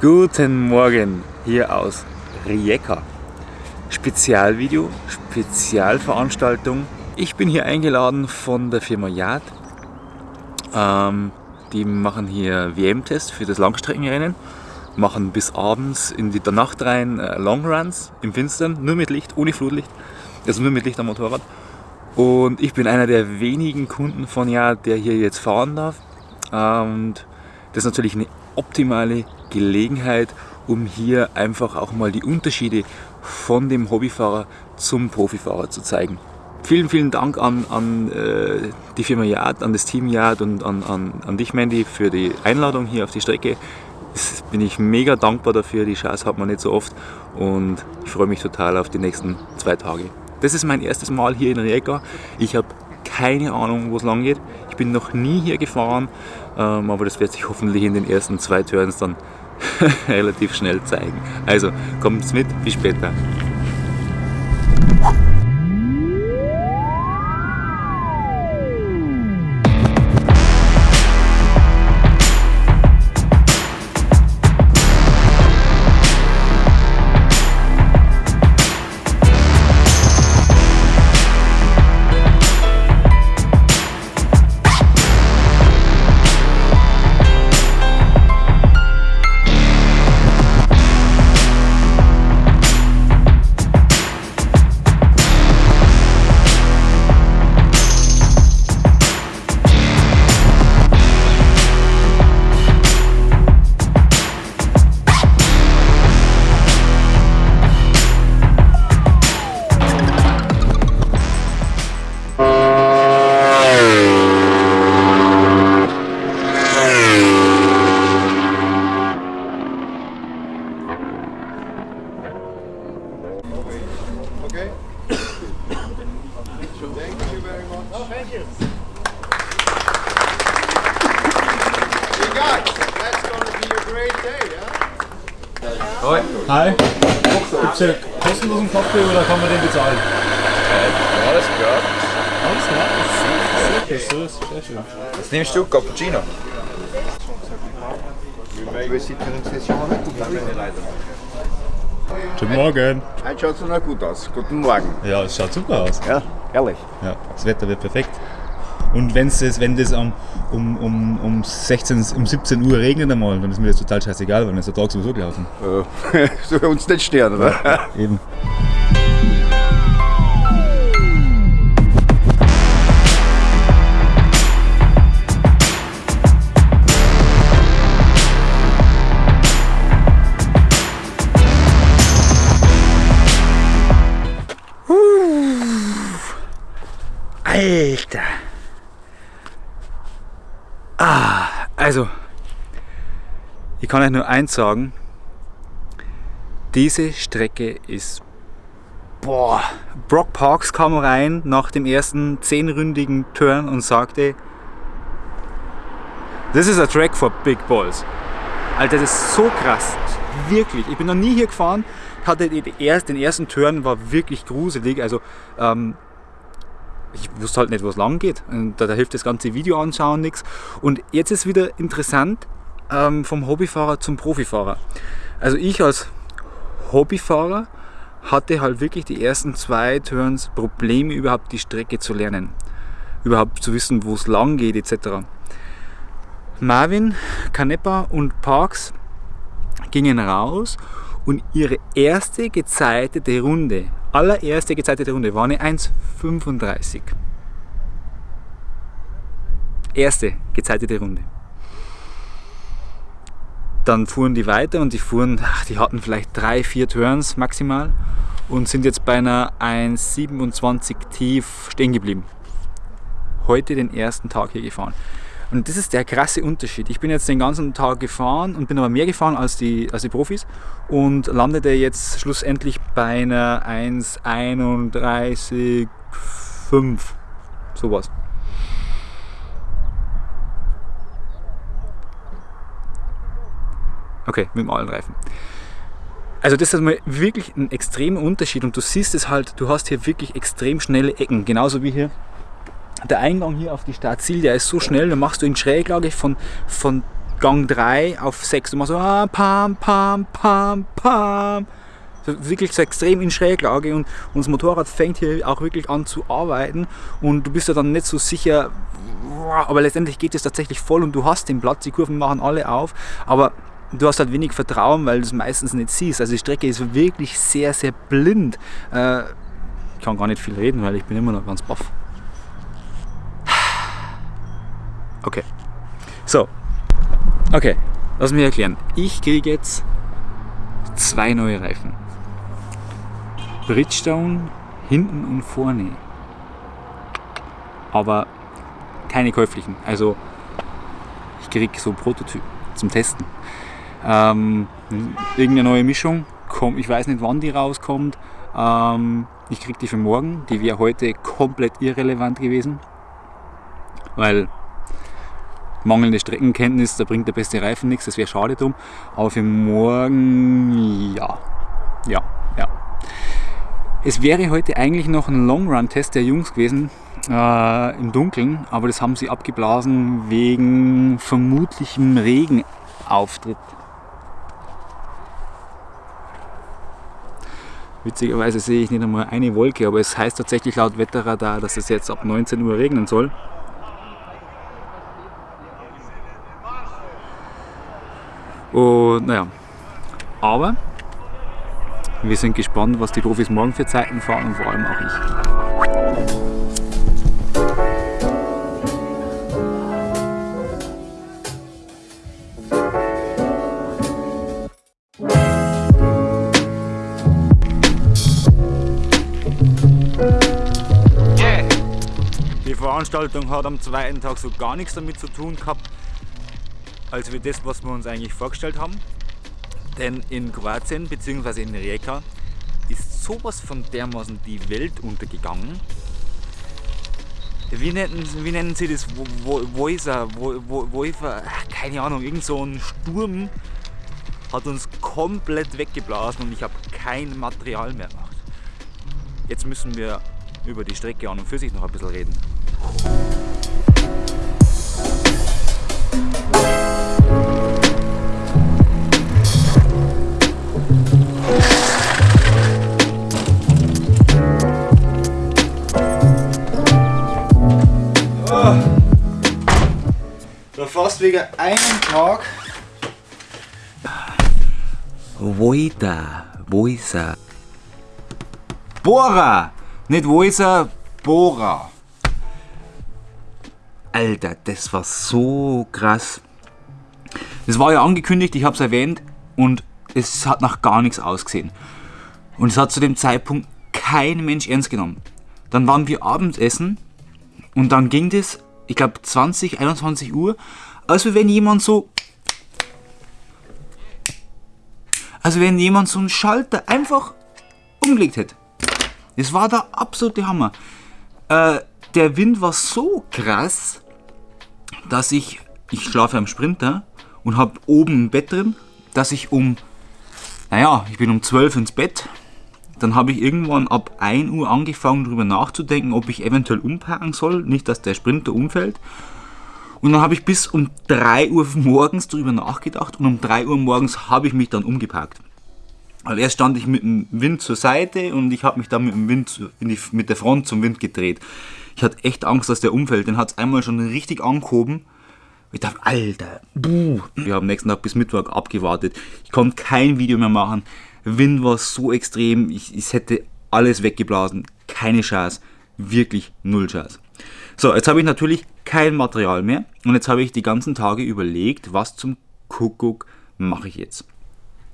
Guten Morgen hier aus Rijeka. Spezialvideo, Spezialveranstaltung. Ich bin hier eingeladen von der Firma Yard. Ähm, die machen hier WM-Test für das Langstreckenrennen, machen bis abends in die, Nacht rein äh, Longruns im Finstern, nur mit Licht, ohne Flutlicht, also nur mit Licht am Motorrad. Und ich bin einer der wenigen Kunden von Yard, der hier jetzt fahren darf. Und das ist natürlich eine optimale Gelegenheit, um hier einfach auch mal die Unterschiede von dem Hobbyfahrer zum Profifahrer zu zeigen. Vielen, vielen Dank an, an äh, die Firma Yard, an das Team Yard und an, an, an dich Mandy für die Einladung hier auf die Strecke. Das bin ich mega dankbar dafür, die Chance hat man nicht so oft und ich freue mich total auf die nächsten zwei Tage. Das ist mein erstes Mal hier in Rijeka. Ich habe keine Ahnung, wo es lang geht. Ich bin noch nie hier gefahren, ähm, aber das wird sich hoffentlich in den ersten zwei Turns dann relativ schnell zeigen. Also kommt mit, bis später. Oder kann man den bezahlen? Alles klar. Alles klar. Das ist sehr schön. Was nimmst du? Cappuccino? Guten Morgen. Heute schaut es noch gut aus. Guten Morgen. Ja, es schaut super aus. Ja, ehrlich. Ja, das Wetter wird perfekt. Und wenn's das, wenn das um, um, um, um, 16, um 17 Uhr regnet einmal, dann ist mir das total scheißegal, weil dann ist der Tag sowieso gelaufen. Äh, Soll uns nicht stören, oder? Eben. Alter! Ah, also, ich kann euch nur eins sagen. Diese Strecke ist. Boah! Brock Parks kam rein nach dem ersten zehnründigen Turn und sagte: Das ist a track for big balls. Alter, das ist so krass. Wirklich. Ich bin noch nie hier gefahren. Hatte den ersten Turn war wirklich gruselig. Also, ähm, ich wusste halt nicht, wo es lang geht. Und da, da hilft das ganze Video anschauen nichts. Und jetzt ist wieder interessant ähm, vom Hobbyfahrer zum Profifahrer. Also ich als Hobbyfahrer hatte halt wirklich die ersten zwei Turns Probleme überhaupt die Strecke zu lernen. Überhaupt zu wissen, wo es lang geht etc. Marvin, Canepa und Parks gingen raus und ihre erste gezeitete Runde, allererste gezeitete Runde, war eine 1,35. Erste gezeitete Runde. Dann fuhren die weiter und die fuhren, ach, die hatten vielleicht drei, vier Turns maximal und sind jetzt bei einer 1,27 tief stehen geblieben. Heute den ersten Tag hier gefahren. Und das ist der krasse Unterschied. Ich bin jetzt den ganzen Tag gefahren und bin aber mehr gefahren als die, als die Profis und landete jetzt schlussendlich bei einer 1,31,5. Sowas. Okay, mit dem allen Reifen. Also das ist mal wirklich ein extremer Unterschied und du siehst es halt, du hast hier wirklich extrem schnelle Ecken, genauso wie hier der Eingang hier auf die Stadt Ziel, der ist so schnell, da machst du in Schräglage von, von Gang 3 auf 6 immer so ah, pam, pam, pam, pam. So, wirklich so extrem in Schräglage und, und das Motorrad fängt hier auch wirklich an zu arbeiten und du bist ja dann nicht so sicher, aber letztendlich geht es tatsächlich voll und du hast den Platz, die Kurven machen alle auf, aber du hast halt wenig Vertrauen, weil du es meistens nicht siehst. Also die Strecke ist wirklich sehr, sehr blind. Äh, ich kann gar nicht viel reden, weil ich bin immer noch ganz baff. Okay. So. Okay. Lass mich erklären. Ich kriege jetzt zwei neue Reifen. Bridgestone hinten und vorne. Aber keine käuflichen. Also ich kriege so Prototyp zum Testen. Ähm, irgendeine neue Mischung. Komm, ich weiß nicht, wann die rauskommt. Ähm, ich kriege die für morgen. Die wäre heute komplett irrelevant gewesen. Weil mangelnde Streckenkenntnis, da bringt der beste Reifen nichts, das wäre schade drum. Aber für morgen, ja, ja, ja. Es wäre heute eigentlich noch ein Long Run Test der Jungs gewesen äh, im Dunkeln, aber das haben sie abgeblasen wegen vermutlichem Regenauftritt. Witzigerweise sehe ich nicht einmal eine Wolke, aber es heißt tatsächlich laut Wetterradar, dass es jetzt ab 19 Uhr regnen soll. Und naja, aber wir sind gespannt, was die Profis morgen für Zeiten fahren und vor allem auch ich. Die Veranstaltung hat am zweiten Tag so gar nichts damit zu tun gehabt, als wir das, was wir uns eigentlich vorgestellt haben. Denn in Kroatien bzw. in Rijeka ist sowas von dermaßen die Welt untergegangen. Wie nennen, wie nennen sie das? Wo, wo, wo ist er? Wo, wo, wo ist er? Ach, Keine Ahnung, irgend so ein Sturm hat uns komplett weggeblasen und ich habe kein Material mehr gemacht. Jetzt müssen wir über die Strecke an und für sich noch ein bisschen reden. Da fast wegen einem Tag. Vojta, Vojsa. Bora! Nicht Vojsa, Bora. Alter, das war so krass. Das war ja angekündigt, ich habe es erwähnt und es hat nach gar nichts ausgesehen. Und es hat zu dem Zeitpunkt kein Mensch ernst genommen. Dann waren wir Abendessen und dann ging das, ich glaube 20, 21 Uhr, als wenn jemand so Also wenn jemand so einen Schalter einfach umgelegt hätte. Das war der absolute Hammer. Äh, der Wind war so krass, dass ich, ich schlafe am Sprinter und habe oben ein Bett drin, dass ich um, naja, ich bin um 12 ins Bett. Dann habe ich irgendwann ab 1 Uhr angefangen darüber nachzudenken, ob ich eventuell umparken soll, nicht dass der Sprinter umfällt. Und dann habe ich bis um 3 Uhr morgens darüber nachgedacht und um 3 Uhr morgens habe ich mich dann umgeparkt. Weil erst stand ich mit dem Wind zur Seite und ich habe mich dann mit dem Wind die, mit der Front zum Wind gedreht. Ich hatte echt Angst, dass der umfällt. Den hat es einmal schon richtig angehoben. Ich dachte, Alter, buh. Wir haben nächsten Tag bis Mittwoch abgewartet. Ich konnte kein Video mehr machen. Wind war so extrem, ich, es hätte alles weggeblasen. Keine Chance. Wirklich null Chance. So, jetzt habe ich natürlich kein Material mehr und jetzt habe ich die ganzen Tage überlegt, was zum Kuckuck mache ich jetzt.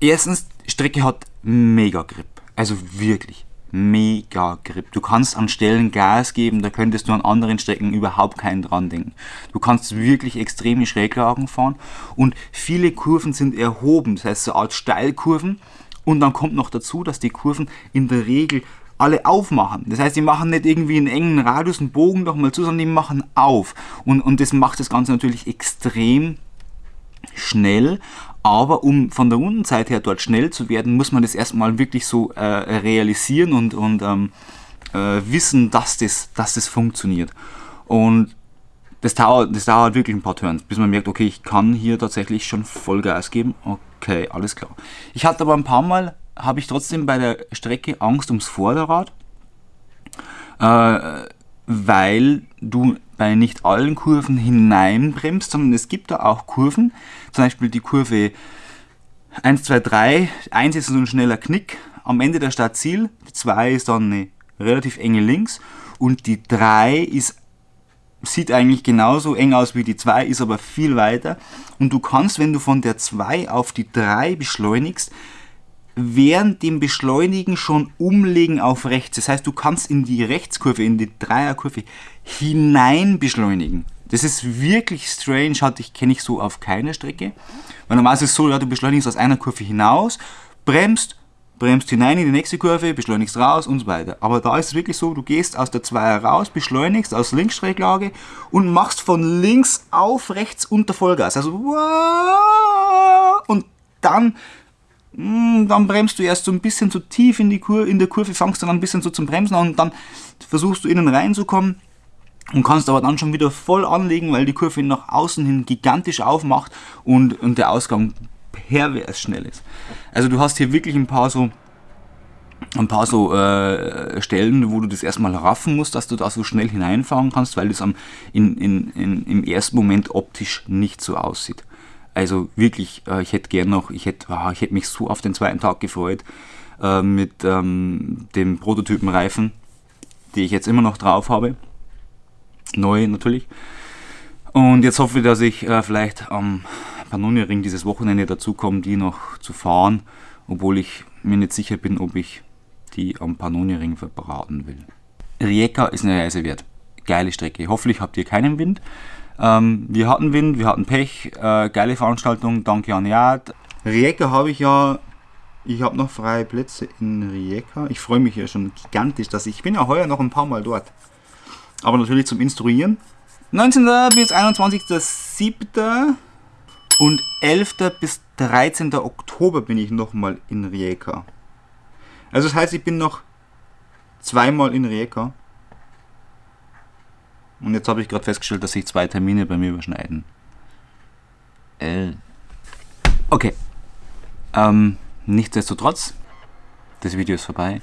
Erstens, Strecke hat mega Grip. Also wirklich mega Grip. Du kannst an Stellen Gas geben, da könntest du an anderen Strecken überhaupt keinen dran denken. Du kannst wirklich extreme Schräglagen fahren und viele Kurven sind erhoben, das heißt so eine Art Steilkurven. Und dann kommt noch dazu, dass die Kurven in der Regel alle aufmachen. Das heißt, die machen nicht irgendwie einen engen Radius, einen Bogen nochmal zu, sondern die machen auf. Und, und das macht das Ganze natürlich extrem schnell, aber um von der Rundenzeit her dort schnell zu werden, muss man das erstmal wirklich so äh, realisieren und, und ähm, äh, wissen, dass das, dass das funktioniert. Und das dauert, das dauert wirklich ein paar Turns, bis man merkt, okay, ich kann hier tatsächlich schon Vollgas geben. Okay, alles klar. Ich hatte aber ein paar Mal, habe ich trotzdem bei der Strecke Angst ums Vorderrad, äh, weil du bei nicht allen Kurven hineinbremst, sondern es gibt da auch Kurven, zum Beispiel die Kurve 1, 2, 3, 1 ist so ein schneller Knick am Ende der Startziel, die 2 ist dann eine relativ enge Links und die 3 ist sieht eigentlich genauso eng aus wie die 2, ist aber viel weiter. Und du kannst, wenn du von der 2 auf die 3 beschleunigst, während dem Beschleunigen schon umlegen auf rechts. Das heißt, du kannst in die Rechtskurve, in die Dreierkurve hinein beschleunigen. Das ist wirklich strange, hatte ich, kenne ich so auf keiner Strecke. Weil normalerweise ist es so, ja, du beschleunigst aus einer Kurve hinaus, bremst, bremst hinein in die nächste Kurve, beschleunigst raus und so weiter. Aber da ist es wirklich so, du gehst aus der Zweier raus, beschleunigst aus Linksschräglage und machst von links auf rechts unter Vollgas. Also und dann dann bremst du erst so ein bisschen zu tief in, die Kur in der Kurve, fangst dann ein bisschen so zum Bremsen an und dann versuchst du innen reinzukommen und kannst aber dann schon wieder voll anlegen, weil die Kurve nach außen hin gigantisch aufmacht und, und der Ausgang pervers schnell ist. Also du hast hier wirklich ein paar so ein paar so äh, Stellen, wo du das erstmal raffen musst, dass du da so schnell hineinfahren kannst, weil das am, in, in, in, im ersten Moment optisch nicht so aussieht. Also wirklich, äh, ich hätte gern noch, ich hätte, oh, ich hätte mich so auf den zweiten Tag gefreut äh, mit ähm, dem Prototypenreifen, die ich jetzt immer noch drauf habe. Neu natürlich. Und jetzt hoffe ich, dass ich äh, vielleicht am Pannonia-Ring dieses Wochenende dazu komme, die noch zu fahren, obwohl ich mir nicht sicher bin, ob ich die am Pannonia-Ring verbraten will. Rijeka ist eine Reise wert. Geile Strecke. Hoffentlich habt ihr keinen Wind. Ähm, wir hatten Wind, wir hatten Pech, äh, geile Veranstaltung, danke an Jad. Rijeka habe ich ja, ich habe noch freie Plätze in Rijeka. Ich freue mich ja schon gigantisch, dass ich, ich bin ja heuer noch ein paar Mal dort. Aber natürlich zum Instruieren. 19. bis 21.07. und 11. bis 13. Oktober bin ich nochmal in Rijeka. Also das heißt, ich bin noch zweimal in Rijeka. Und jetzt habe ich gerade festgestellt, dass sich zwei Termine bei mir überschneiden. Äh. Okay. Ähm, nichtsdestotrotz, das Video ist vorbei.